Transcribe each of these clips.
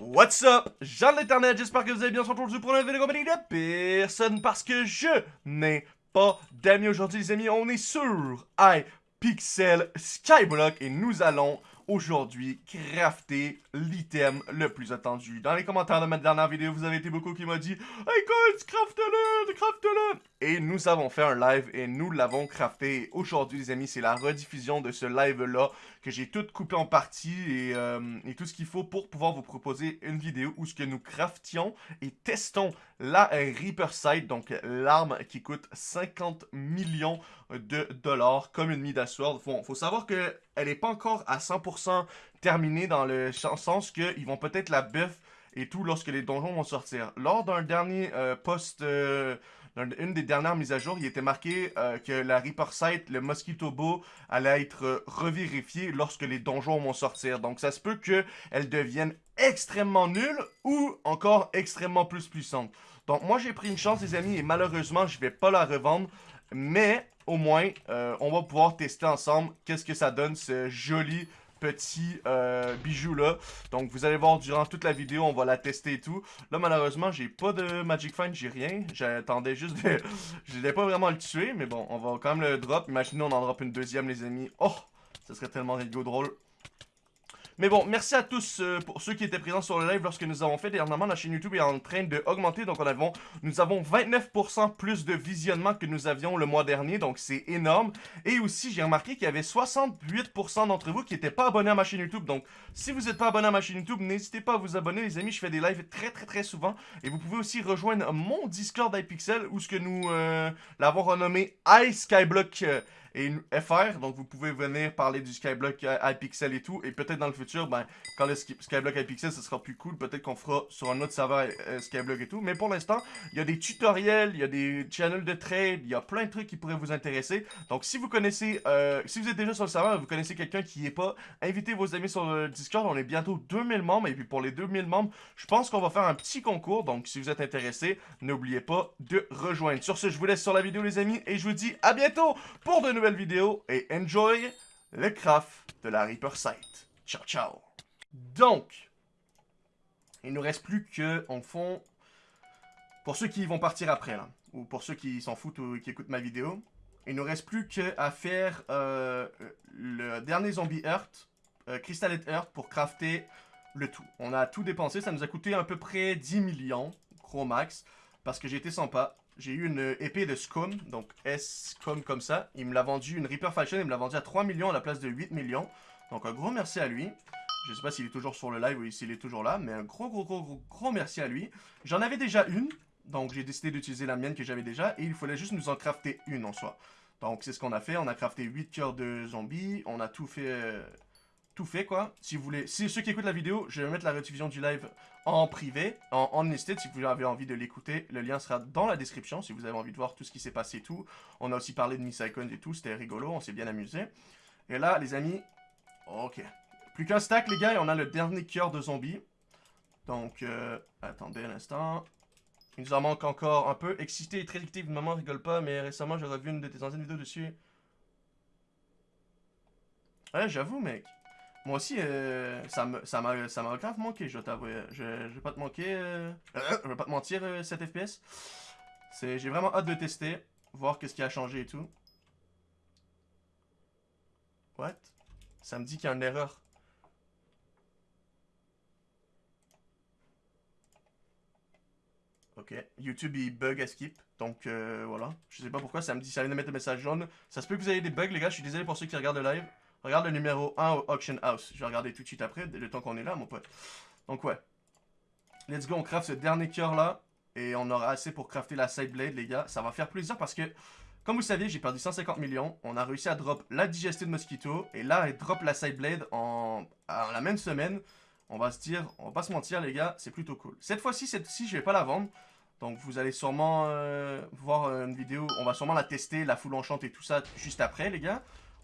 What's up? Jean de l'internet, j'espère que vous allez bien aujourd'hui pour une vidéo compagnie de personne parce que je n'ai pas d'amis aujourd'hui les amis, on est sur iPixel Skyblock et nous allons aujourd'hui crafter l'item le plus attendu. Dans les commentaires de ma dernière vidéo, vous avez été beaucoup qui m'a dit Hey Colt, craft-le, craft-le Et nous avons fait un live et nous l'avons crafté. Aujourd'hui les amis, c'est la rediffusion de ce live-là que j'ai tout coupé en parties et, euh, et tout ce qu'il faut pour pouvoir vous proposer une vidéo où ce que nous craftions et testons la Reaper Sight, donc l'arme qui coûte 50 millions de dollars comme une Midas Sword. Faut, faut savoir que elle n'est pas encore à 100% terminée dans le sens qu'ils vont peut-être la buff et tout lorsque les donjons vont sortir. Lors d'un dernier euh, post... Euh, une des dernières mises à jour, il était marqué euh, que la Reaper Sight, le Mosquito Bow, allait être revérifié lorsque les donjons vont sortir. Donc ça se peut qu'elle devienne extrêmement nulle ou encore extrêmement plus puissante. Donc moi j'ai pris une chance les amis et malheureusement je vais pas la revendre. Mais au moins euh, on va pouvoir tester ensemble qu'est-ce que ça donne ce joli petit euh, bijou là. Donc vous allez voir durant toute la vidéo, on va la tester et tout. Là malheureusement j'ai pas de Magic Find, j'ai rien. J'attendais juste de... Je voulais pas vraiment le tuer, mais bon, on va quand même le drop. Imaginez on en drop une deuxième les amis. Oh, ça serait tellement rigolo drôle. Mais bon, merci à tous euh, pour ceux qui étaient présents sur le live lorsque nous avons fait. Dernièrement, la chaîne YouTube est en train d'augmenter. Donc, nous avons 29% plus de visionnement que nous avions le mois dernier. Donc, c'est énorme. Et aussi, j'ai remarqué qu'il y avait 68% d'entre vous qui n'étaient pas abonnés à ma chaîne YouTube. Donc, si vous n'êtes pas abonné à ma chaîne YouTube, n'hésitez pas à vous abonner, les amis. Je fais des lives très, très, très souvent. Et vous pouvez aussi rejoindre mon Discord iPixel où ce que nous euh, l'avons renommé iSkyblock. Et une FR. Donc, vous pouvez venir parler du Skyblock iPixel et tout. Et peut-être dans le futur, ben, quand le Skyblock iPixel, ce sera plus cool. Peut-être qu'on fera sur un autre serveur euh, Skyblock et tout. Mais pour l'instant, il y a des tutoriels, il y a des channels de trade, il y a plein de trucs qui pourraient vous intéresser. Donc, si vous connaissez, euh, si vous êtes déjà sur le serveur, vous connaissez quelqu'un qui est pas, invitez vos amis sur le Discord. On est bientôt 2000 membres. Et puis, pour les 2000 membres, je pense qu'on va faire un petit concours. Donc, si vous êtes intéressé, n'oubliez pas de rejoindre. Sur ce, je vous laisse sur la vidéo, les amis. Et je vous dis à bientôt pour de nouvelles vidéo et enjoy le craft de la Reaper Sight. Ciao, ciao. Donc, il nous reste plus que, en fond, pour ceux qui vont partir après, ou pour ceux qui s'en foutent ou qui écoutent ma vidéo, il nous reste plus qu'à faire euh, le dernier zombie Earth, euh, Crystal Earth, pour crafter le tout. On a tout dépensé, ça nous a coûté à peu près 10 millions, gros max, parce que j'ai été sympa. J'ai eu une épée de Scum, donc S-Scum comme ça. Il me l'a vendu, une Reaper Fashion, il me l'a vendu à 3 millions à la place de 8 millions. Donc un gros merci à lui. Je sais pas s'il est toujours sur le live ou s'il est toujours là, mais un gros gros gros gros gros merci à lui. J'en avais déjà une, donc j'ai décidé d'utiliser la mienne que j'avais déjà, et il fallait juste nous en crafter une en soi. Donc c'est ce qu'on a fait, on a crafté 8 cœurs de zombies, on a tout fait... Tout fait quoi. Si vous voulez, si ceux qui écoutent la vidéo, je vais mettre la rediffusion du live en privé, en, en si vous avez envie de l'écouter. Le lien sera dans la description si vous avez envie de voir tout ce qui s'est passé et tout. On a aussi parlé de Miss Icon et tout, c'était rigolo, on s'est bien amusé. Et là, les amis, ok. Plus qu'un stack, les gars, on a le dernier cœur de zombie. Donc, euh, attendez un instant. Il nous en manque encore un peu. Excité et très addictif, maman rigole pas, mais récemment j'ai revu une de tes anciennes vidéos dessus. Ouais, j'avoue, mec. Moi aussi, euh, ça m'a grave manqué, je dois t'avouer. Je, vais pas te manquer, euh, je vais pas te mentir, 7 euh, FPS. J'ai vraiment hâte de tester, voir qu'est-ce qui a changé et tout. What? Ça me dit qu'il y a une erreur. Ok, YouTube il bug à skip, donc voilà. Je sais pas pourquoi, ça me dit, ça vient de mettre un message jaune. Ça se peut que vous ayez des bugs les gars, je suis désolé pour ceux qui regardent le live. Regarde le numéro 1 au Auction House. Je vais regarder tout de suite après, le temps qu'on est là, mon pote. Donc ouais. Let's go, on craft ce dernier cœur là. Et on aura assez pour crafter la side blade, les gars. Ça va faire plaisir parce que, comme vous savez, j'ai perdu 150 millions. On a réussi à drop la digestive mosquito. Et là, elle drop la side blade en, la même semaine. On va se dire, on va pas se mentir, les gars, c'est plutôt cool. Cette fois-ci, cette-ci, je vais pas la vendre. Donc vous allez sûrement euh, voir une vidéo, on va sûrement la tester, la full enchante et tout ça juste après les gars.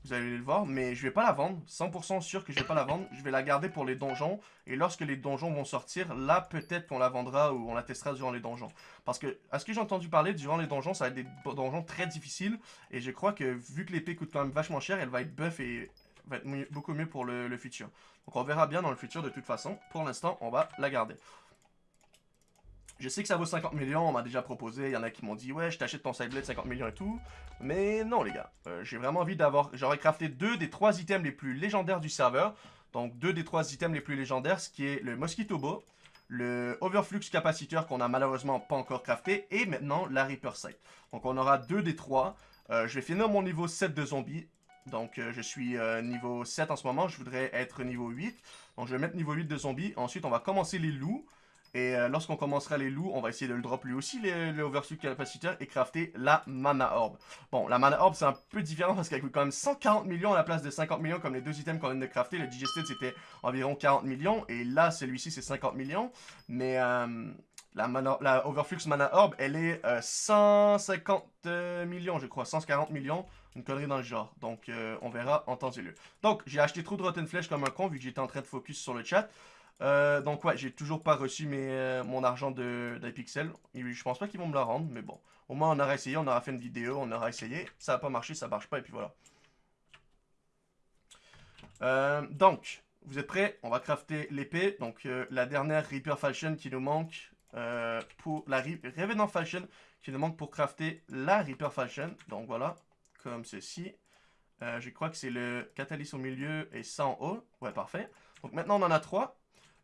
Vous allez le voir, mais je vais pas la vendre. 100% sûr que je vais pas la vendre. Je vais la garder pour les donjons. Et lorsque les donjons vont sortir, là, peut-être qu'on la vendra ou on la testera durant les donjons. Parce que, à ce que j'ai entendu parler, durant les donjons, ça va être des donjons très difficiles. Et je crois que, vu que l'épée coûte quand même vachement cher, elle va être buff et va être beaucoup mieux pour le, futur. Donc on verra bien dans le futur de toute façon. Pour l'instant, on va la garder. Je sais que ça vaut 50 millions, on m'a déjà proposé, il y en a qui m'ont dit « Ouais, je t'achète ton de 50 millions et tout. » Mais non les gars, euh, j'ai vraiment envie d'avoir... J'aurais crafté deux des trois items les plus légendaires du serveur. Donc deux des trois items les plus légendaires, ce qui est le Mosquito Bow, le Overflux Capaciteur qu'on a malheureusement pas encore crafté, et maintenant la Reaper Sight. Donc on aura deux des trois. Euh, je vais finir mon niveau 7 de zombies. Donc euh, je suis niveau 7 en ce moment, je voudrais être niveau 8. Donc je vais mettre niveau 8 de zombies. Ensuite on va commencer les loups. Et lorsqu'on commencera les loups, on va essayer de le drop lui aussi, le, overflux capaciteur, et crafter la mana orb. Bon, la mana orb, c'est un peu différent parce qu'elle coûte quand même 140 millions à la place de 50 millions, comme les deux items qu'on vient de crafter. Le digested, c'était environ 40 millions, et là, celui-ci, c'est 50 millions. Mais la, Overflux Mana Orb, elle est 150 euh, euh, millions, je crois. 140 millions. Une connerie dans le genre. Donc, euh, on verra en temps et lieu. Donc, j'ai acheté trop de Rotten Flesh comme un con, vu que j'étais en train de focus sur le chat. Donc, ouais, j'ai toujours pas reçu mes, mon argent d'Hypixel. Je pense pas qu'ils vont me la rendre, mais bon. Au moins, on aura essayé, on aura fait une vidéo, on aura essayé. Ça a pas marché, ça marche pas, et puis voilà. donc, vous êtes prêts? On va crafter l'épée. Donc, la dernière Reaper Fashion qui nous manque. Euh, pour la Revenant Fashion qui nous manque pour crafter la Reaper Fashion. Donc voilà, comme ceci. Euh, je crois que c'est le Catalyst au milieu et ça en haut. Ouais, parfait. Donc maintenant, on en a trois.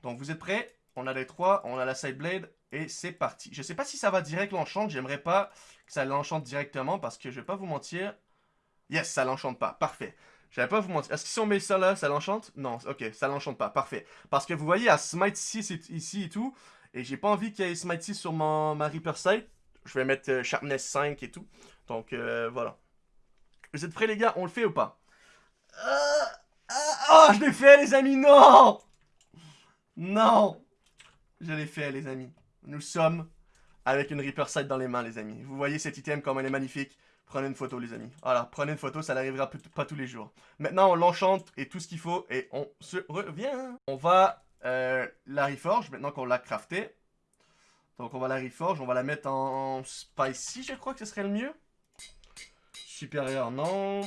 Donc vous êtes prêts? On a les trois, on a la Side Blade et c'est parti. Je sais pas si ça va direct l'enchante. J'aimerais pas que ça l'enchante directement parce que je vais pas vous mentir. Yes, ça l'enchante pas. Parfait. Je vais pas vous mentir. Est-ce que si on met ça là, ça l'enchante? Non, ok, ça l'enchante pas. Parfait. Parce que vous voyez, à Smite 6 ici et tout, et j'ai pas envie qu'il y ait Smitey sur mon, ma Reaper Sight. Je vais mettre euh, Sharpness 5 et tout. Donc euh, voilà. Vous êtes prêts les gars? On le fait ou pas? Ah, oh, je l'ai fait les amis, non Non Je l'ai fait les amis. Nous sommes avec une Reaper Sight dans les mains les amis. Vous voyez cet item comme elle est magnifique Prenez une photo les amis. Voilà, prenez une photo, ça n'arrivera pas tous les jours. Maintenant on l'enchante et tout ce qu'il faut et on se revient. On va euh, la reforge, maintenant qu'on l'a crafté. Donc on va la reforge, on va la mettre en spicy, je crois que ce serait le mieux. Supérieur, non.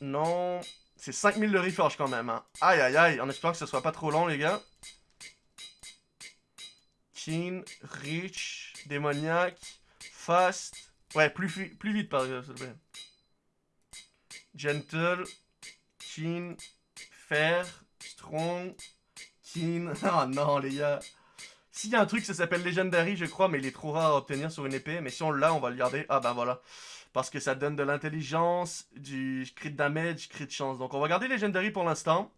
Non. C'est 5000 de reforge quand même. Hein. Aïe aïe aïe, en espérant que ce soit pas trop long les gars. Keen, Rich, Démoniaque, Fast. Ouais, plus, plus vite par exemple, s'il plaît. Gentle, Keen, Fair, Strong, Oh non, les gars. S'il y a un truc, ça s'appelle Legendary, je crois, mais il est trop rare à obtenir sur une épée. Mais si on l'a, on va le garder. Ah bah voilà. Parce que ça donne de l'intelligence, du crit damage, crit chance. Donc on va garder Legendary pour l'instant.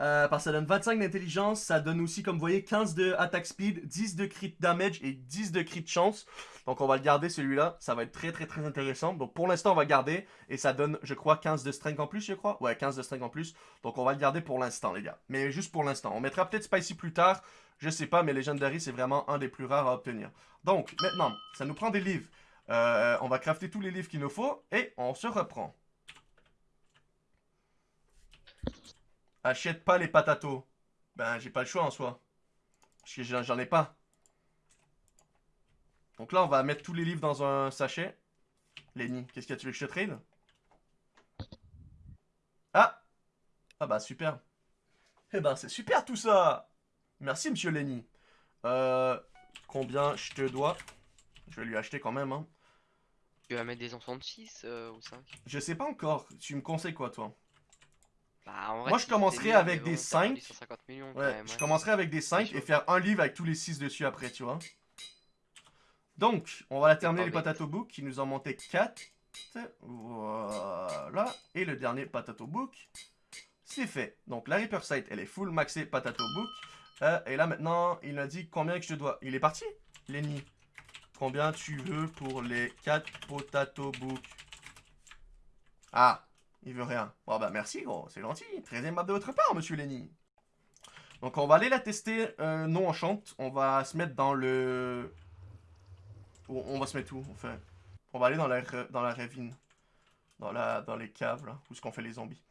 Euh, parce que ça donne 25 d'intelligence, ça donne aussi, comme vous voyez, 15 de attack speed, 10 de crit damage et 10 de crit chance. Donc on va le garder celui-là, ça va être très très très intéressant. Donc pour l'instant on va garder et ça donne, je crois, 15 de strength en plus, je crois. Ouais, 15 de strength en plus. Donc on va le garder pour l'instant les gars. Mais juste pour l'instant. On mettra peut-être Spicy plus tard, je sais pas, mais Legendary c'est vraiment un des plus rares à obtenir. Donc maintenant, ça nous prend des livres. Euh, on va crafter tous les livres qu'il nous faut et on se reprend. Achète pas les patatos. Ben, j'ai pas le choix en soi. Parce que j'en ai pas. Donc là, on va mettre tous les livres dans un sachet. Lenny, qu'est-ce que tu veux que je te trade? Ah Ah bah super. Eh ben, c'est super tout ça Merci, monsieur Lenny. Euh, combien je te dois? Je vais lui acheter quand même, hein. Tu vas mettre des enfants de 6 euh, ou 5 Je sais pas encore. Tu me conseilles quoi, toi? Bah, Moi, je commencerai avec des 5. ouais, je commencerai avec des 5 et faire un livre avec tous les 6 dessus après, tu vois. Donc, on va la terminer les patato book qui nous en monté 4. Voilà. Et le dernier patato book, c'est fait. Donc, la Reaper Sight, elle est full maxée patato book. Euh, et là, maintenant, il m'a dit combien que je dois. Il est parti, Lenny. Combien tu veux pour les 4 potato book Ah, il veut rien. Bon bah merci gros, c'est gentil. Très aimable de votre part, monsieur Lenny. Donc on va aller la tester euh, non enchante. On va se mettre dans le... On va se mettre où, enfin On va aller dans la, dans la ravine. Dans, la, dans les caves, là, où est-ce qu'on fait les zombies.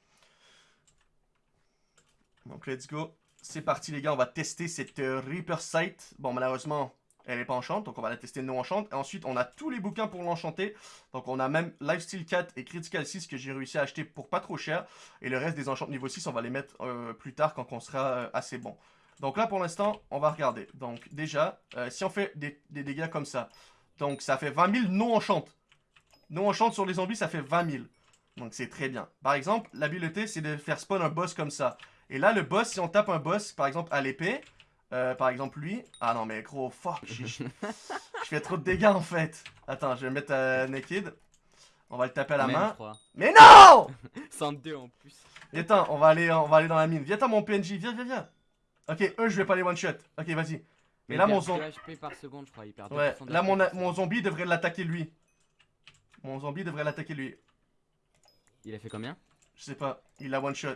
Donc let's go. C'est parti les gars, on va tester cette euh, Reaper Sight. Bon malheureusement, Elle est pas enchante, donc on va la tester non enchante. Et ensuite, on a tous les bouquins pour l'enchanter. Donc on a même Lifesteal 4 et Critical 6 que j'ai réussi à acheter pour pas trop cher. Et le reste des enchantes niveau 6, on va les mettre euh, plus tard quand on sera euh, assez bon. Donc là, pour l'instant, on va regarder. Donc déjà, euh, si on fait des, dégâts comme ça, donc ça fait 20 000 non enchantes. Non enchante sur les zombies, ça fait 20 000. Donc c'est très bien. Par exemple, l'habileté, c'est de faire spawn un boss comme ça. Et là, le boss, si on tape un boss, par exemple, à l'épée, euh, par exemple lui... Ah non, mais gros, fuck, je, fais trop de dégâts, en fait. Attends, je vais mettre euh, Naked. On va le taper à la Même, main. Mais non 102 en plus. Viens, attends, on va aller, on va aller dans la mine. Viens, attends, mon PNJ, viens, viens, viens. Ok, eux, je vais pas les one-shot. Ok, vas-y. Et Mais là, mon zombie... 2 HP par seconde, je crois. Il perd Ouais, 2% de là, mon, zombie devrait l'attaquer lui. Mon zombie devrait l'attaquer lui. Il a fait combien? Je sais pas, il a one shot.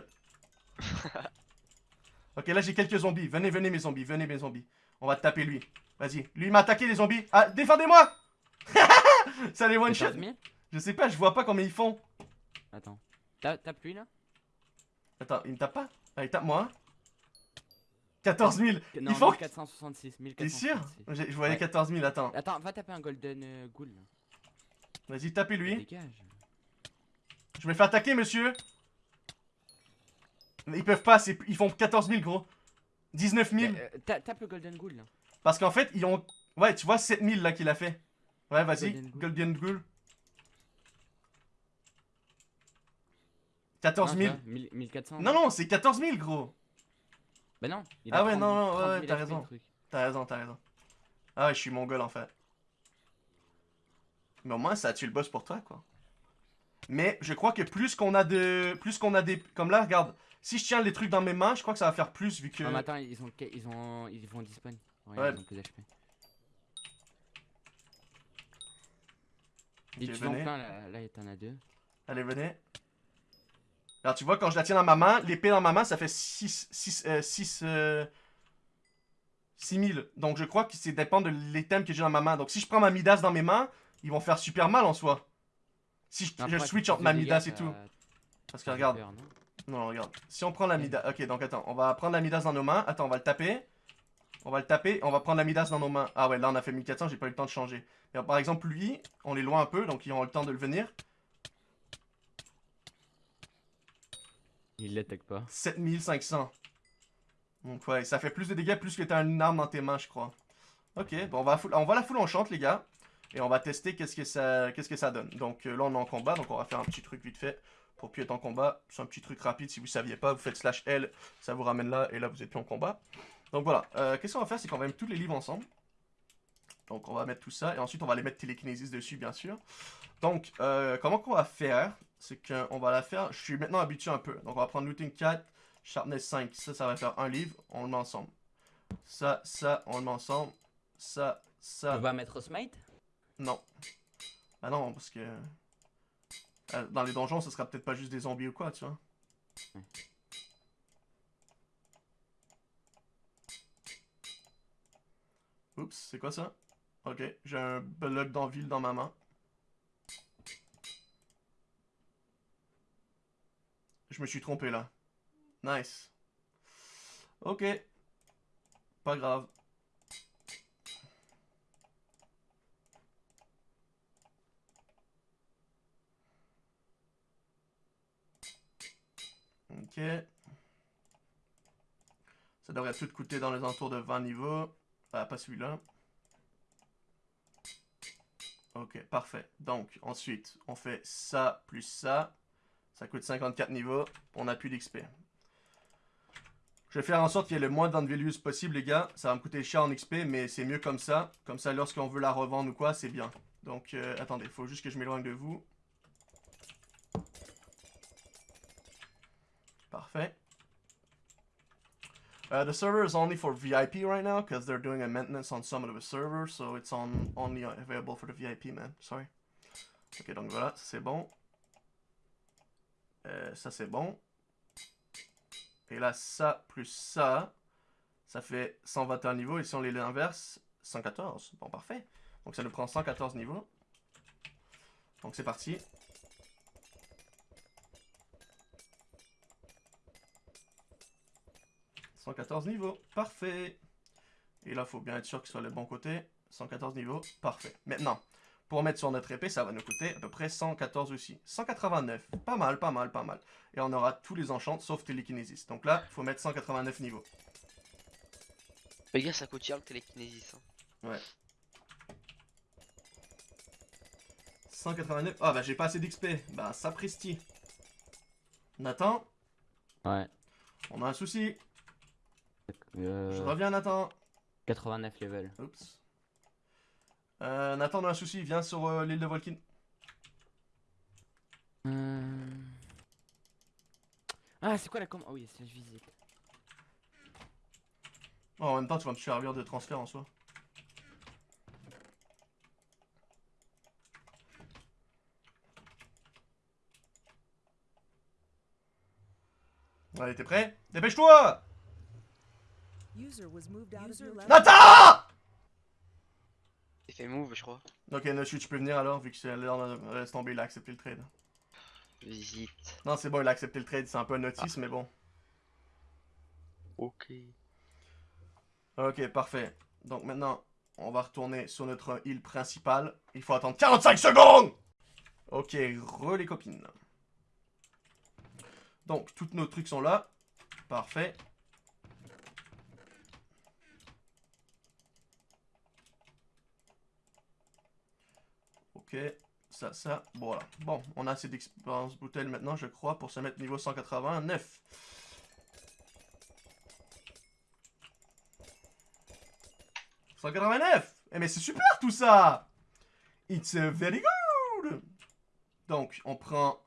ok, là j'ai quelques zombies. Venez, venez mes zombies, venez mes zombies. On va taper lui. Vas-y. Lui il m'a attaqué les zombies. Ah, défendez-moi Ça les one shot. 14 000 Je sais pas, je vois pas combien ils font. Attends. Ta- Tape lui là? Attends, il me tape pas? Ah, il tape moi. hein 14 000. Non, Ils font- 1466. T'es 1466. sûr Je voyais Ouais. 14 000, attends. Attends, va taper un golden euh, ghoul. Vas-y, tapez lui. Dégage. Je me fais attaquer, monsieur. Ils peuvent pas, ils font 14 000, gros. 19 000. Euh, euh, ta- tape le golden ghoul là. Parce qu'en fait, ils ont. Ouais, tu vois, 7 000 là qu'il a fait. Ouais, vas-y, Golden Ghoul. Golden Ghoul. 14 000. Non, ça va, 1000 1400. Non, non, c'est 14 000, gros. Bah non. il Ah ouais, 30 non, non, 30 ouais, 000 t'as raison. T'as raison, t'as raison. Ah ouais, je suis mongol en fait. Mais au moins, ça a tué le boss pour toi, quoi. Mais je crois que plus qu'on a de. Plus qu'on a des. Comme là, regarde. Si je tiens les trucs dans mes mains, je crois que ça va faire plus vu que. Non, mais attends, ils ont, ils ont, ils vont dispawn. Ouais, Ouais. ils ont plus d'HP. Ok, Et tu en venez. plein là, là t'en as deux. Allez, venez. Alors, tu vois, quand je la tiens dans ma main, l'épée dans ma main, ça fait 6. 6. Euh, 6. Euh, 6000. Donc, je crois que c'est dépend de l'items que j'ai dans ma main. Donc, si je prends ma Midas dans mes mains, ils vont faire super mal en soi. Si je, Non, je après, switch entre ma Midas et tout. ça- Parce que regarde. peur, non regarde. Si on prend la Midas. Ok, donc attends. On va prendre la Midas dans nos mains. Attends, on va le taper. On va le taper. On va prendre la Midas dans nos mains. Ah ouais, là, on a fait 1400. J'ai pas eu le temps de changer. Mais, par exemple, lui, on est loin un peu. Donc, ils auront le temps de le venir. Il l'attaque pas. 7500. Donc ouais, ça fait plus de dégâts plus que t'as une arme dans tes mains, je crois. Ok, bon, on va, on va la full enchante, les gars. Et on va tester qu'est-ce que ça qu'est-ce que ça donne. Donc euh, là, on est en combat, donc on va faire un petit truc vite fait pour plus être en combat. C'est un petit truc rapide, si vous saviez pas, vous faites slash L, ça vous ramène là, et là, vous êtes plus en combat. Donc voilà, Euh, qu'est-ce qu'on va faire, c'est qu'on va mettre tous les livres ensemble. Donc on va mettre tout ça, et ensuite on va les mettre télékinésis dessus, bien sûr. Donc, euh, comment qu'on va faire? C'est qu'on va la faire, je suis maintenant habitué un peu. Donc on va prendre looting 4, Sharpness 5, ça, ça va faire un livre, on le met ensemble. Ça, ça, on le met ensemble. Ça, ça, On va mettre smite? Non. Bah non, parce que... euh, Dans les donjons, ce sera peut-être pas juste des zombies ou quoi, tu vois. Oups, c'est quoi ça? Ok, j'ai un bloc d'enville dans ma main. Je me suis trompé là. Nice. Ok. Pas grave. Ça devrait tout coûter dans les entours de 20 niveaux. Ah, pas celui-là. Ok, parfait. Donc, ensuite, on fait ça plus ça. Ça coûte 54 niveaux. On n'a plus d'XP. Je vais faire en sorte qu'il y ait le moins d'unvalues possible, les gars. Ça va me coûter cher en XP, mais c'est mieux comme ça. Comme ça, lorsqu'on veut la revendre ou quoi, c'est bien. Donc, euh, attendez, il faut juste que je m'éloigne de vous. Parfait. Uh, the server is only for VIP right now because they're doing a maintenance on some of the servers, so it's on only available for the VIP, man. Sorry. Ok, donc voilà, c'est bon. Euh, ça c'est bon. Et là, ça plus ça, ça fait 121 niveaux. Et si on les inverse, 114. Bon, parfait. Donc ça nous prend 114 niveaux. Donc c'est parti. « 114 niveaux, parfait. Et là, faut bien être sûr qu'il soit le bon côté. 114 niveaux, parfait. Maintenant, pour mettre sur notre épée, ça va nous coûter à peu près 114 aussi. 189, pas mal, pas mal, pas mal. Et on aura tous les enchants sauf télékinésis. Donc là, il faut mettre 189 niveaux. Les gars, ça coûte cher le télékinésis. hein. 189, ah bah j'ai pas assez d'XP. Bah sapristi. Nathan, Ouais. on a un souci. Je Euh, reviens Nathan. 89 level. Oups. Euh, Nathan, on a un souci, viens sur euh, l'île de Volkin. Euh... Ah, c'est quoi la com... Oh oui, c'est la visite. Oh, en même temps, tu vas me servir de transfert en soi. Allez, t'es prêt? Dépêche-toi User was moved out of your level. Nathan C'est fait move, je crois. Ok, Noshu, tu peux venir alors, vu que c'est l'air laisse tomber, il a accepté le trade. Visite. Non, c'est bon, il a accepté le trade, c'est un peu un notice, mais bon. Ok. Ok, parfait. Donc maintenant, on va retourner sur notre île principale. Il faut attendre 45 secondes Ok, re les copines. Donc, tous nos trucs sont là. Parfait. Ok, ça, ça, voilà. Bon, on a assez d'expérience bouteille maintenant, je crois, pour se mettre niveau 189. « 189 Eh mais c'est super tout ça It's very good Donc, on prend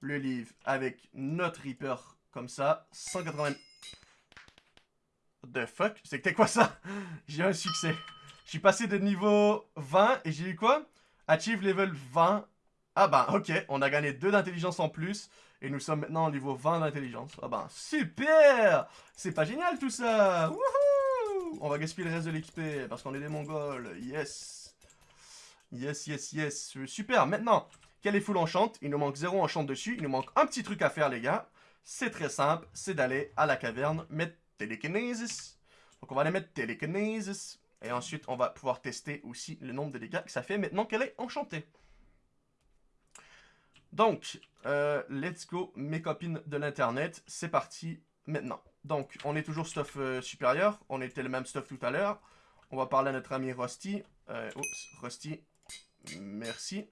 le livre avec notre Reaper comme ça. 180... The fuck? C'était quoi ça? J'ai un succès. Je suis passé de niveau 20 et j'ai eu quoi? Achieve level 20. Ah bah ok, on a gagné 2 d'intelligence en plus. Et nous sommes maintenant au niveau 20 d'intelligence. Ah bah super C'est pas génial tout ça Wouhou On va gaspiller le reste de l'XP parce qu'on est des mongols. Yes Yes, yes, yes. Super, maintenant, quel est full enchant Il nous manque 0 enchant dessus. Il nous manque un petit truc à faire les gars. C'est très simple, c'est d'aller à la caverne, mettre Telekinesis. Donc on va aller mettre Telekinesis. Et ensuite, on va pouvoir tester aussi le nombre de dégâts que ça fait maintenant qu'elle est enchantée. Donc, euh, let's go, mes copines de l'internet. C'est parti maintenant. Donc, on est toujours stuff euh, supérieur. On était le même stuff tout à l'heure. On va parler à notre ami Rusty. Euh, oups, Rusty. Merci.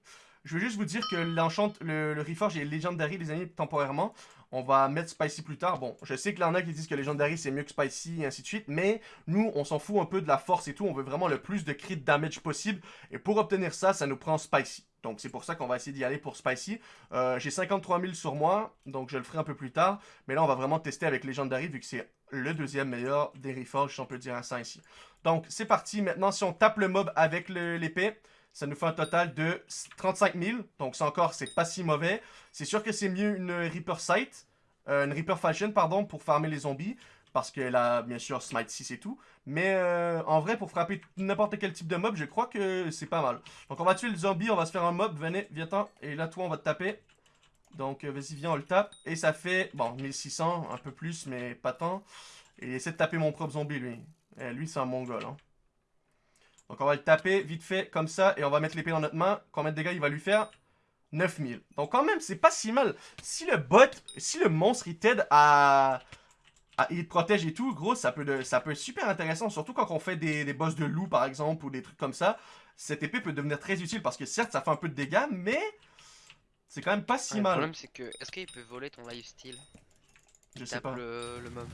Je veux juste vous dire que l'enchant, le, le Reforge est Legendary, les amis, temporairement. On va mettre Spicy plus tard. Bon, je sais qu'il y en a qui disent que Legendary c'est mieux que Spicy et ainsi de suite, mais nous, on s'en fout un peu de la force et tout. On veut vraiment le plus de crit damage possible. Et pour obtenir ça, ça nous prend Spicy. Donc c'est pour ça qu'on va essayer d'y aller pour Spicy. Euh, J'ai 53 000 sur moi, donc je le ferai un peu plus tard. Mais là, on va vraiment tester avec Legendary vu que c'est le deuxième meilleur des Reforges, si on peut dire ça ici. Donc c'est parti. Maintenant, si on tape le mob avec l'épée, ça nous fait un total de 35 000. Donc ça encore, c'est pas si mauvais. C'est sûr que c'est mieux une Reaper Sight, euh, une Reaper Fashion, pardon, pour farmer les zombies. Parce qu'elle a bien sûr Smite 6 et tout. Mais euh, en vrai, pour frapper n'importe quel type de mob, je crois que c'est pas mal. Donc on va tuer le zombie, on va se faire un mob. Venez, viens-t'en. Et là, toi, on va te taper. Donc euh, vas-y, viens, on le tape. Et ça fait, bon, 1600, un peu plus, mais pas tant. Et essaie de taper mon propre zombie, lui. Eh, lui, c'est un mongol, hein. Donc on va le taper vite fait comme ça et on va mettre l'épée dans notre main. Combien de dégâts il va lui faire? 9000. Donc quand même, c'est pas si mal. Si le bot, si le monstre il t'aide à, à- Il te protège et tout, gros, ça peut, de- ça peut être super intéressant. Surtout quand on fait des, des boss de loup par exemple ou des trucs comme ça. Cette épée peut devenir très utile parce que certes ça fait un peu de dégâts, mais c'est quand même pas si le mal. problème, c'est que. Est-ce qu'il peut voler ton lifesteal? Je sais pas. le, le mob.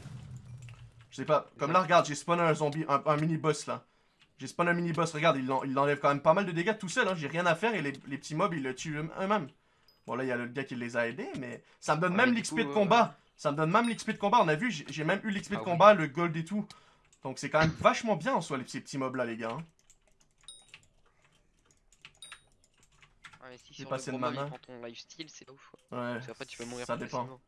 Je sais pas. Comme là, regarde, j'ai spawn un zombie, un, un mini-boss là. J'ai spawn un mini-boss, regarde, il, en- il enlève quand même pas mal de dégâts tout seul, hein. j'ai rien à faire et les, les petits mobs, ils le tuent eux- eux-mêmes. Bon, là, il y a le gars qui les a aidés, mais ça me donne Ouais, même l'XP de euh, combat. Ça me donne même l'XP de combat, on a vu, j'ai même eu l'XP de Ah oui. combat, le gold et tout. Donc c'est quand même vachement bien en soi, les, ces petits mobs là, les gars. hein. Ah, mais si sur passé le de gros il prend ton lifesteal, c'est pas ouf. Ouais. Parce tu peux mourir ça plus dépend. facilement.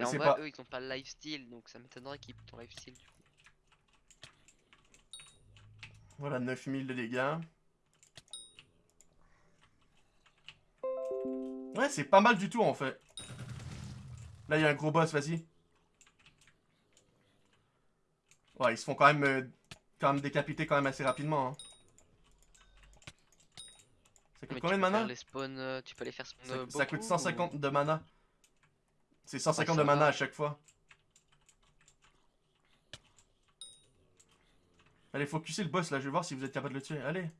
En vrai, pas. eux, ils ont pas le lifesteal, donc ça m'étonnerait qu'ils aient ton lifesteal. Du coup. Voilà, 9000 de dégâts. Ouais, c'est pas mal du tout en fait. Là, il y a un gros boss, vas-y. Ouais, ils se font quand même euh, quand même décapiter quand même assez rapidement. hein. Ça coûte Mais combien de mana les euh, tu peux les faire spawn ça, euh, ça coûte beaucoup, 150 de mana. C'est 150 Ouais, de mana va. à chaque fois. Allez, focussez le boss là, je vais voir si vous êtes capable de le tuer. Allez.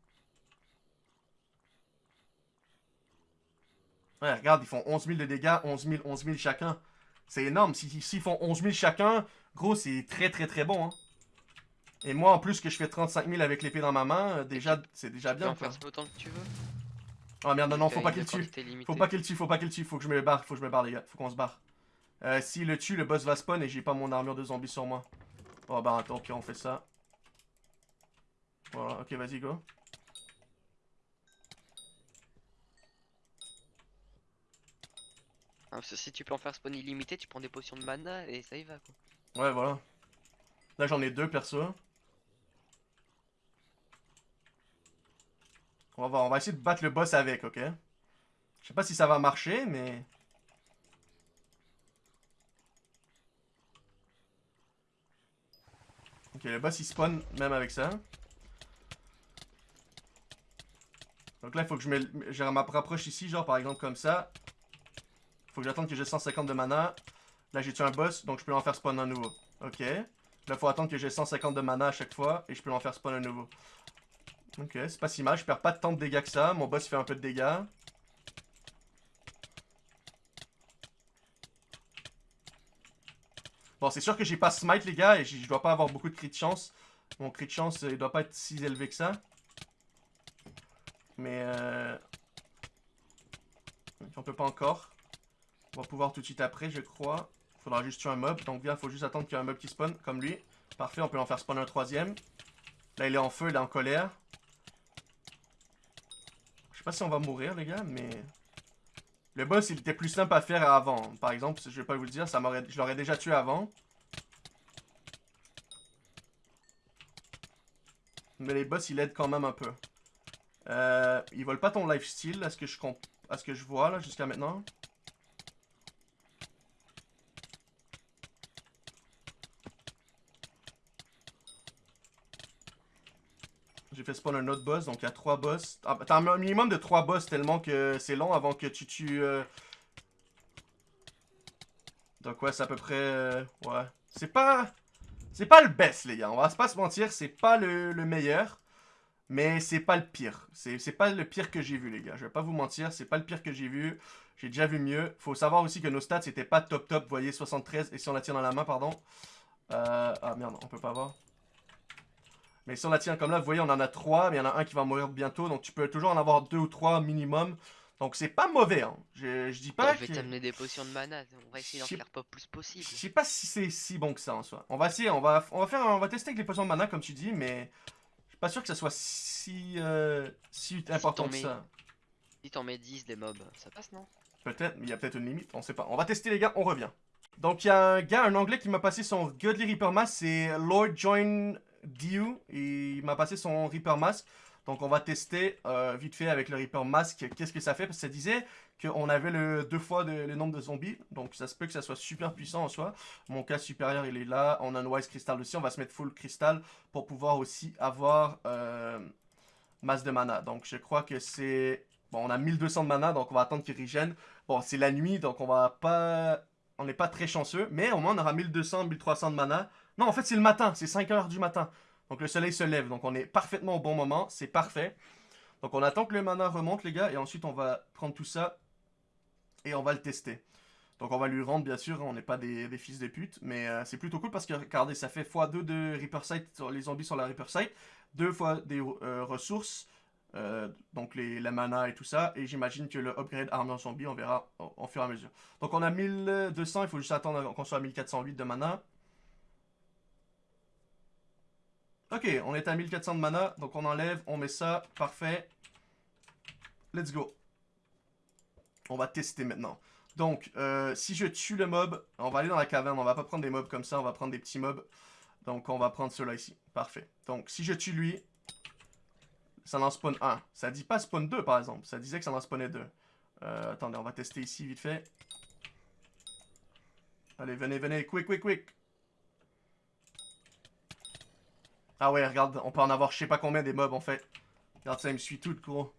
Ouais, regarde, ils font 11 000 de dégâts, 11 000, 11 000 chacun. C'est énorme. Si- S'ils font 11 000 chacun, gros, c'est très très très bon. Hein. Et moi, en plus, que je fais 35 000 avec l'épée dans ma main, euh, déjà, c'est déjà bien. en faire autant que tu veux. Oh merde, non, non, faut pas qu'il tue. Faut pas qu'il tue, faut pas qu'il tue, faut que je me barre, faut que je me barre les gars, faut qu'on se barre. Euh, S'il le tue, le boss va spawn et j'ai pas mon armure de zombie sur moi. Oh bah attends, ok, on fait ça. Voilà, ok, vas-y, go. Ah, parce que si tu peux en faire spawn illimité, tu prends des potions de mana et ça y va quoi. Ouais, voilà. Là, j'en ai deux, perso. On va voir, on va essayer de battre le boss avec, ok? Je sais pas si ça va marcher, mais... Ok, le boss il spawn même avec ça. Donc là, il faut que je me, je me rapproche ici, genre par exemple comme ça. Faut que j'attende que j'ai 150 de mana. Là, j'ai tué un boss, donc je peux en faire spawn un nouveau. Ok. Là, faut attendre que j'ai 150 de mana à chaque fois et je peux en faire spawn un nouveau. Ok, c'est pas si mal. Je perds pas tant de dégâts que ça. Mon boss fait un peu de dégâts. Bon, c'est sûr que j'ai pas smite, les gars, et je dois pas avoir beaucoup de crit de chance. Mon crit de chance, euh, il doit pas être si élevé que ça. Mais euh... On peut pas encore. On va pouvoir tout de suite après, je crois. Faudra juste tuer un mob. Donc bien, faut juste attendre qu'il y ait un mob qui spawn, comme lui. Parfait, on peut en faire spawn un troisième. Là, il est en feu, il est en colère. Je sais pas si on va mourir, les gars, mais... Le boss, il était plus simple à faire avant. Par exemple, je vais pas vous le dire, ça je l'aurais déjà tué avant. Mais les boss, ils aident quand même un peu. Euh, ils volent pas ton lifesteal, à ce que je, à ce que je vois, là, jusqu'à maintenant. J'ai fait spawn un autre boss, donc il y a trois boss. Ah, T'as un minimum de trois boss tellement que c'est long avant que tu tues... euh, Donc ouais, c'est à peu près... euh, Ouais. C'est pas... C'est pas le best, les gars. On va pas se mentir, c'est pas le, le meilleur. Mais c'est pas le pire. C'est c'est pas le pire que j'ai vu, les gars. Je vais pas vous mentir, c'est pas le pire que j'ai vu. J'ai déjà vu mieux. Faut savoir aussi que nos stats, c'était pas top top. Vous voyez, 73. Et si on la tient dans la main, pardon? Euh... Ah merde, on peut pas voir. Mais si on la tient comme là, vous voyez, on en a 3, mais il y en a un qui va mourir bientôt. Donc tu peux toujours en avoir 2 ou 3 minimum. Donc c'est pas mauvais, hein. Je, je dis pas je vais t'amener des potions de mana, on va essayer d'en faire pas plus possible. Je sais pas si c'est si bon que ça en soi. On va essayer, on va, on va faire, on va tester avec les potions de mana comme tu dis, mais pas sûr que ça soit si, euh, si important que ça. Si t'en mets 10 des mobs, ça passe non? Peut-être, mais il y a peut-être une limite, on sait pas. On va tester les gars, on revient. Donc il y a un gars, un anglais qui m'a passé son Godly Reaper Mask, c'est Lord Join Dew, et il m'a passé son Reaper Mask. Donc on va tester euh, vite fait avec le Reaper Mask, qu'est-ce que ça fait, parce que ça disait qu'on avait le deux fois de- le nombre de zombies, donc ça se peut que ça soit super puissant en soi. Mon cas supérieur il est là, on a un Wise Crystal aussi, on va se mettre full cristal pour pouvoir aussi avoir euh, masse de mana. Donc je crois que c'est... Bon, on a 1200 de mana, donc on va attendre qu'il régène. Bon, c'est la nuit, donc on va pas... On n'est pas très chanceux, mais au moins on aura 1200, 1300 de mana. Non, en fait c'est le matin, c'est 5 heures du matin. Donc le soleil se lève, donc on est parfaitement au bon moment, c'est parfait. Donc on attend que le mana remonte les gars, et ensuite on va prendre tout ça et on va le tester. Donc on va lui rendre bien sûr, on n'est pas des, fils de pute, mais euh, c'est plutôt cool parce que regardez, ça fait x2 de Reaper sur les zombies sur la Reaper Sight, deux fois des euh, ressources, euh, donc les, la mana et tout ça, et j'imagine que le upgrade armure zombie, on verra au fur et à mesure. Donc on a 1200, il faut juste attendre qu'on soit à 1408 de mana. Ok, on est à 1400 de mana, donc on enlève, on met ça, parfait. Let's go. On va tester maintenant. Donc, euh, si je tue le mob, on va aller dans la caverne, on va pas prendre des mobs comme ça, on va prendre des petits mobs. Donc, on va prendre ceux-là ici. Parfait. Donc, si je tue lui, ça en spawn 1. Ça dit pas spawn 2, par exemple. Ça disait que ça en spawnait 2. Euh, attendez, on va tester ici, vite fait. Allez, venez, venez, quick, quick, quick. Ah ouais, regarde, on peut en avoir je sais pas combien des mobs en fait. Regarde ça, il me suit tout, gros.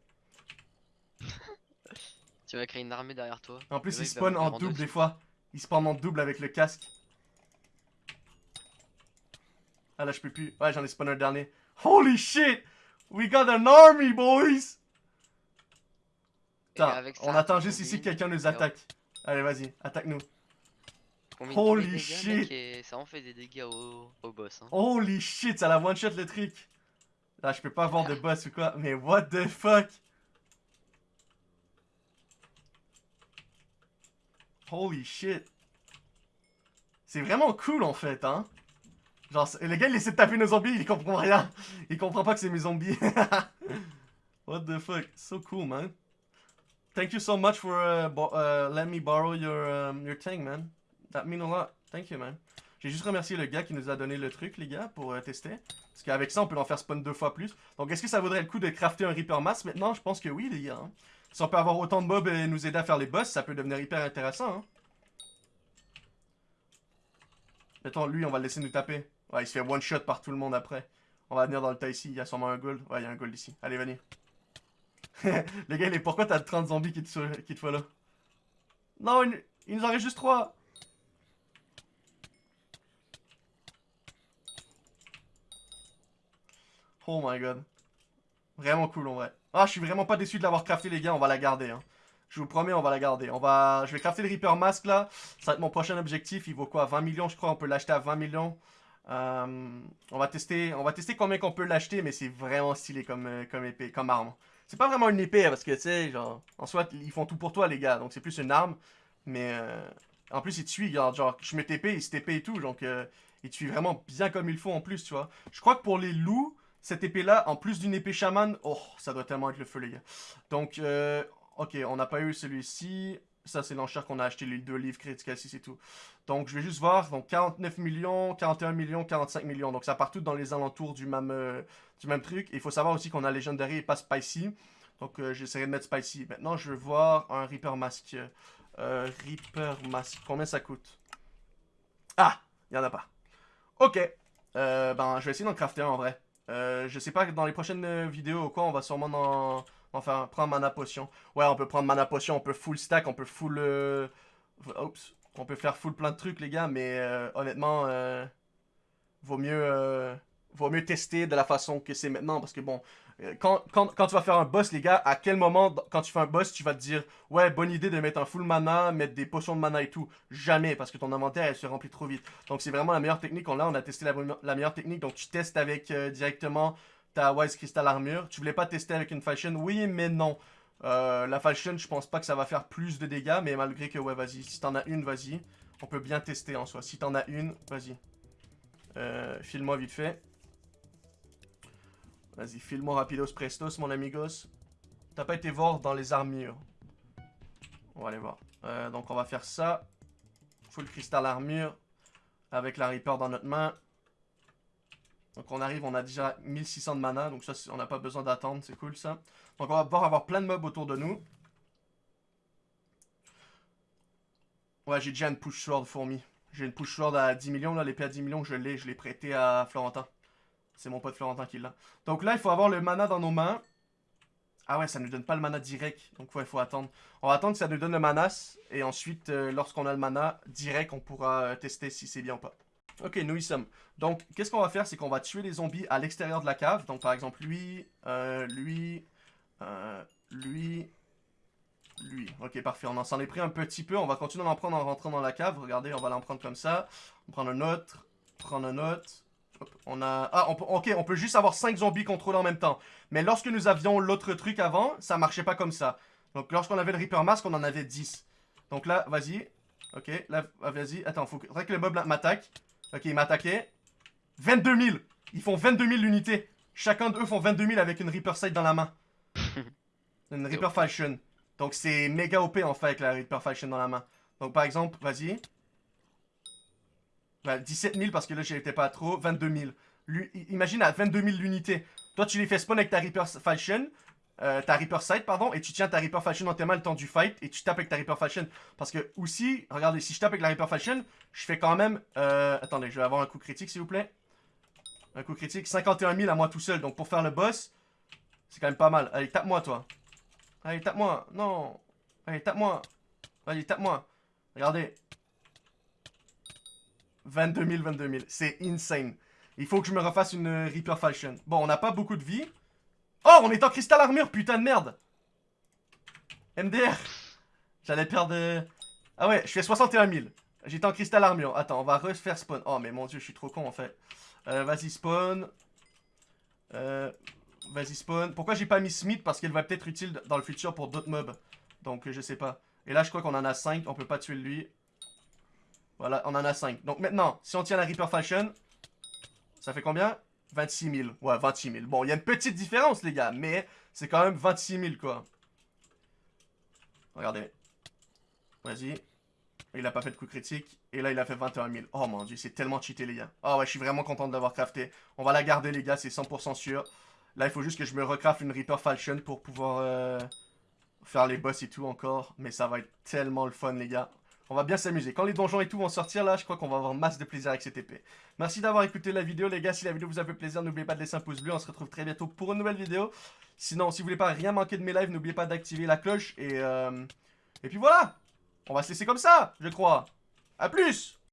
Tu vas créer une armée derrière toi. En plus, il spawn en double des fois. Il spawn en double avec le casque. Ah là, je peux plus. Ouais, j'en ai spawn un dernier. Holy shit! We got an army, boys! Ça, on attend juste ici que quelqu'un nous attaque. Allez, vas-y, attaque-nous. Holy dégâts, shit. et ça en fait des dégâts au, au boss. Hein. Holy shit, ça la one-shot le truc. Là, je peux pas avoir de boss ou quoi, mais what the fuck? Holy shit. C'est vraiment cool en fait, hein? Genre, c'est- le gars il essaie de taper nos zombies, il comprend rien. Il comprend pas que c'est mes zombies. what the fuck? So cool, man. Thank you so much for uh, uh, letting me borrow your, um, your thing, man. That mean a lot. Thank you, man. J'ai juste remercié le gars qui nous a donné le truc, les gars, pour euh, tester. Parce qu'avec ça, on peut en faire spawn deux fois plus. Donc, est-ce que ça vaudrait le coup de crafter un Reaper Mass maintenant? Je pense que oui, les gars. hein. Si on peut avoir autant de mobs et nous aider à faire les boss, ça peut devenir hyper intéressant. Hein. Mettons, lui, on va le laisser nous taper. Ouais, il se fait one shot par tout le monde après. On va venir dans le tas ici. Il y a sûrement un gold. Ouais, il y a un gold ici. Allez, venez. les gars, pourquoi t'as 30 zombies qui te, qui te follow Non, il nous en reste juste 3. Oh my god. Vraiment cool en vrai. Ah, je suis vraiment pas déçu de l'avoir crafté les gars, on va la garder. Hein. Je vous promets, on va la garder. On va... Je vais crafter le Reaper Mask là. Ça va être mon prochain objectif. Il vaut quoi? 20 millions je crois, on peut l'acheter à 20 millions. Euh, on, va tester... on va tester combien qu'on peut l'acheter, mais c'est vraiment stylé comme, euh, comme épée, comme arme. C'est pas vraiment une épée, hein, parce que tu sais, genre, en soit, ils font tout pour toi les gars, donc c'est plus une arme. Mais euh, en plus, il te suit, genre, genre, je mets TP, il se TP et tout, donc euh, il te suit vraiment bien comme il faut en plus, tu vois. Je crois que pour les loups, cette épée-là, en plus d'une épée chaman, oh, ça doit tellement être le feu, les gars. Donc, euh, ok, on n'a pas eu celui-ci. Ça, c'est l'enchère qu'on a acheté, les deux livres critiques ici, c'est tout. Donc, je vais juste voir. Donc, 49 millions, 41 millions, 45 millions. Donc, ça part tout dans les alentours du même, euh, du même truc. Et il faut savoir aussi qu'on a Legendary et pas Spicy. Donc, euh, j'essaierai de mettre Spicy. Maintenant, je veux voir un Reaper Mask. Euh, Reaper Mask. Combien ça coûte? Ah, il n'y en a pas. Ok. Euh, ben, je vais essayer d'en crafter un en vrai. Euh, je sais pas, dans les prochaines euh, vidéos ou quoi, on va sûrement en, en faire prendre mana potion. Ouais, on peut prendre mana potion, on peut full stack, on peut full... euh, Oups. On peut faire full plein de trucs, les gars, mais honnêtement, vaut mieux... vaut mieux tester de la façon que c'est maintenant, parce que bon, quand, tu vas faire un boss, les gars, à quel moment, quand tu fais un boss, tu vas te dire, ouais, bonne idée de mettre un full mana, mettre des potions de mana et tout. Jamais, parce que ton inventaire, elle se remplit trop vite. Donc c'est vraiment la meilleure technique. Là, on a testé la, la meilleure technique, donc tu testes avec euh, directement ta Wise Crystal Armure. Tu voulais pas tester avec une Falchion Oui, mais non. Euh, la Falchion, je pense pas que ça va faire plus de dégâts, mais malgré que, ouais, vas-y, si t'en as une, vas-y. On peut bien tester en soi. Si t'en as une, vas-y. Euh, file-moi vite fait. Vas-y, file-moi rapidos prestos, mon amigos. T'as pas été voir dans les armures. On va aller voir. Euh, donc, on va faire ça. Full cristal armure. Avec la Reaper dans notre main. Donc, on arrive, on a déjà 1600 de mana. Donc, ça, on n'a pas besoin d'attendre. C'est cool, ça. Donc, on va pouvoir avoir plein de mobs autour de nous. Ouais, j'ai déjà une push sword fourmi. J'ai une push sword à 10 millions, là, l'épée à 10 millions, je l'ai, je l'ai prêté à Florentin. C'est mon pote Florentin qui l'a. Donc là, il faut avoir le mana dans nos mains. Ah ouais, ça nous donne pas le mana direct, donc ouais, il faut attendre. On va attendre que ça nous donne le manas, et ensuite, euh, lorsqu'on a le mana direct, on pourra euh, tester si c'est bien ou pas. Ok, nous y sommes. Donc, qu'est-ce qu'on va faire, c'est qu'on va tuer les zombies à l'extérieur de la cave. Donc, par exemple, lui, euh, lui, lui, lui. Ok, parfait. On en s'en est pris un petit peu. On va continuer d'en prendre en rentrant dans la cave. Regardez, on va l'en prendre comme ça. On prend un autre. Prendre un autre. On a... Ah, on peut... ok, on peut juste avoir 5 zombies contrôlés en même temps. Mais lorsque nous avions l'autre truc avant, ça marchait pas comme ça. Donc, lorsqu'on avait le Reaper Mask, on en avait 10. Donc là, vas-y. Ok, là, ah, vas-y. Attends, faut que... que le mob m'attaque. Ok, il m'a attaqué. 22 000. Ils font 22 000 unités. Chacun d'eux font 22 000 avec une Reaper Sight dans la main. une Reaper Falchion. Donc c'est méga OP en fait avec la Reaper Falchion dans la main. Donc par exemple, vas-y. Ouais, 17 000 parce que là j'étais pas trop. 22 000. Lui, i- imagine à 22 000 l'unité. Toi tu les fais spawn avec ta Reaper Falchion. euh, ta Reaper Sight, pardon, et tu tiens ta Reaper Falchion dans tes mains le temps du fight, et tu tapes avec ta Reaper Falchion. Parce que, aussi, regardez, si je tape avec la Reaper Falchion, je fais quand même... Euh, attendez, je vais avoir un coup critique, s'il vous plaît. Un coup critique, 51 000 à moi tout seul. Donc pour faire le boss, c'est quand même pas mal. Allez, tape-moi, toi. Allez, tape-moi. Non. Allez, tape-moi. Allez, tape-moi. Regardez. 22 000, 22 000. C'est insane. Il faut que je me refasse une euh, Reaper Falchion. Bon, on n'a pas beaucoup de vie. Oh, on est en cristal armure, putain de merde. MDR. J'allais perdre... euh, Ah ouais, je fais 61 000. J'étais en cristal armure. Attends, on va refaire spawn. Oh, mais mon dieu, je suis trop con en fait. Euh, vas-y, spawn. Vas-y, spawn. Pourquoi j'ai pas mis Smith? Parce qu'elle va peut-être utile dans le futur pour d'autres mobs. Donc, je sais pas. Et là, je crois qu'on en a 5. On peut pas tuer lui. Voilà, on en a 5. Donc maintenant, si on tient la Reaper Fashion, ça fait combien? 26 000. Ouais, 26 000. Bon, il y a une petite différence, les gars. Mais c'est quand même 26 000, quoi. Regardez. Vas-y. Il a pas fait de coup critique. Et là, il a fait 21 000. Oh mon dieu, c'est tellement cheaté, les gars. Oh ouais, je suis vraiment content de l'avoir crafté. On va la garder, les gars, c'est 100% sûr. Là, il faut juste que je me recraft une Reaper Falchion pour pouvoir euh, faire les boss et tout encore. Mais ça va être tellement le fun, les gars. On va bien s'amuser. Quand les donjons et tout vont sortir, là, je crois qu'on va avoir masse de plaisir avec cette épée. Merci d'avoir écouté la vidéo, les gars. Si la vidéo vous a fait plaisir, n'oubliez pas de laisser un pouce bleu. On se retrouve très bientôt pour une nouvelle vidéo. Sinon, si vous voulez pas rien manquer de mes lives, n'oubliez pas d'activer la cloche. Et, euh, et puis voilà On va se laisser comme ça, je crois. A plus